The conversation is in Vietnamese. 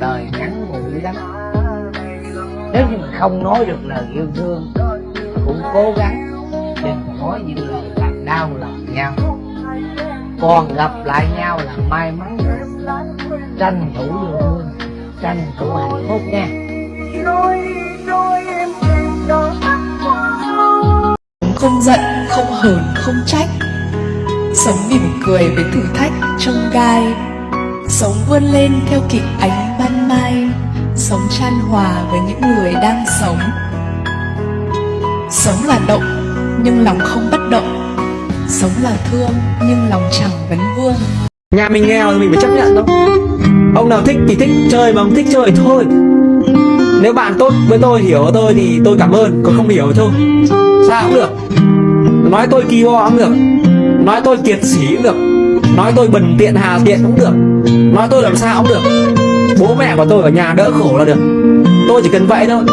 đời ngắn ngủi lắm. Nếu như mình không nói được lời yêu thương cũng cố gắng đừng nói những lời làm đau lòng nhau. Còn gặp lại nhau là may mắn tranh thủ yêu thương tranh thủ hạnh phúc nha. Không giận, không hờn, không trách. Sống mỉm cười với thử thách trong gai. Sống vươn lên theo kịp ánh Sống chan hòa với những người đang sống. Sống là động, nhưng lòng không bất động. Sống là thương, nhưng lòng chẳng vấn vương. Nhà mình nghèo thì mình phải chấp nhận thôi Ông nào thích thì thích chơi mà ông thích chơi thôi. Nếu bạn tốt với tôi, hiểu tôi thì tôi cảm ơn. Còn không hiểu thôi. Sao cũng được. Nói tôi kỳ ho cũng được. Nói tôi kiệt sĩ cũng được. Nói tôi bần tiện hà tiện cũng được. Nói tôi làm sao cũng được. Bố mẹ của tôi ở nhà đỡ khổ là được. Tôi chỉ cần vậy thôi.